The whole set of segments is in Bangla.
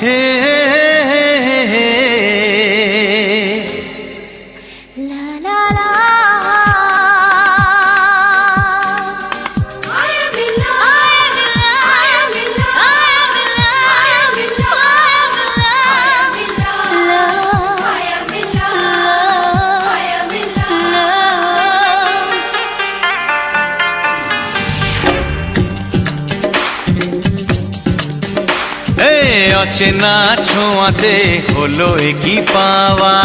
Hey, অচেনা ছোঁয়াতে হলো কি পাওয়া।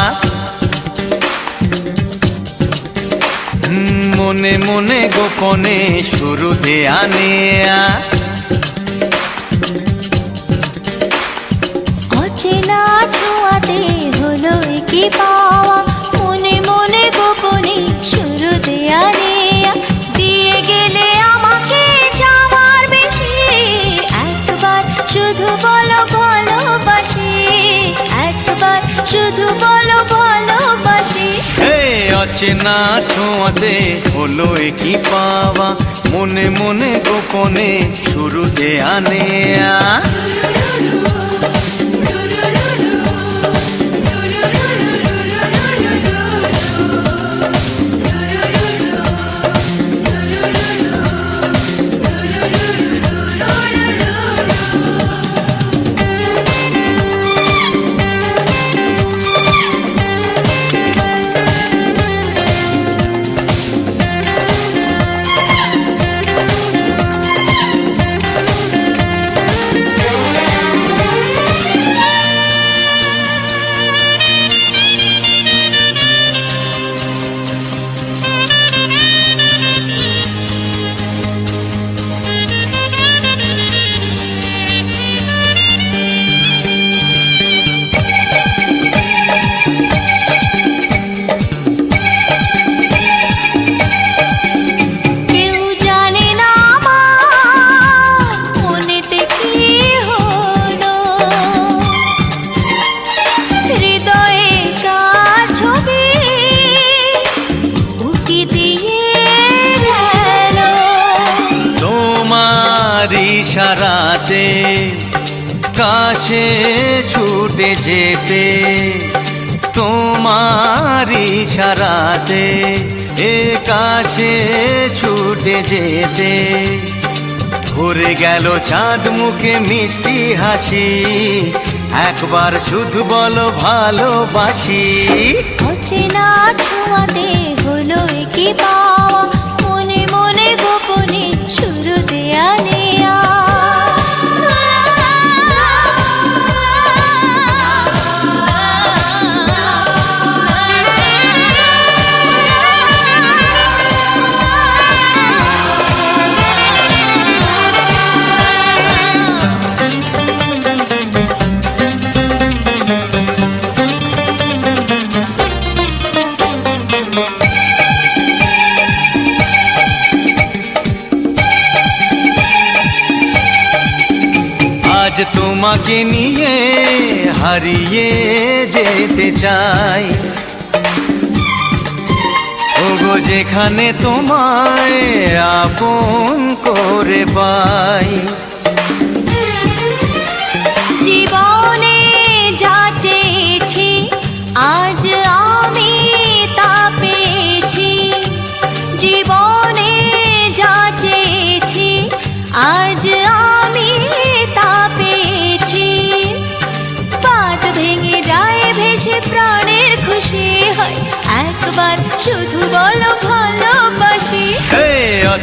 মনে মনে গোপনে শুরু দেয়া নেয়া অচেনা ছোঁয়াতে হলো কি পাওয়া। মনে মনে গোপনে শুরু দেয়া নেয়া ইশারাতে কাছে ছুটে যেতে তোমার ইশারাতে এ কাছে ছুটে যেতে। ভরে গেল চাঁদ মুখে মিষ্টি হাসি, একবার শুধু বলো ভালোবাসি। অচেনা ছোঁয়াতে হলো কি পাওয়া আজ তোমাকে নিয়ে হারিয়ে যেতে চাই। ওগো যেখানে তোমায় আপন করে পাই। জীবনে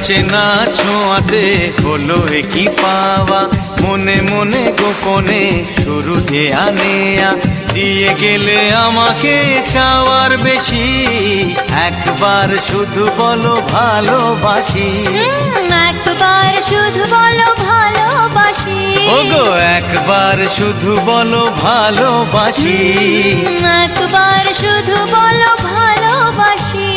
অচেনা ছোঁয়াতে হলো কি পাওয়া। মনে মনে গোপনে শুরু দেয়া নেয়া দিয়ে গেলে আমাকে চাওয়ার বেশি। একবার শুধু বলো ভালোবাসি। একবার শুধু বলো ভালোবাসি। ওগো একবার শুধু বলো ভালোবাসি। একবার শুধু বলো ভালোবাসি।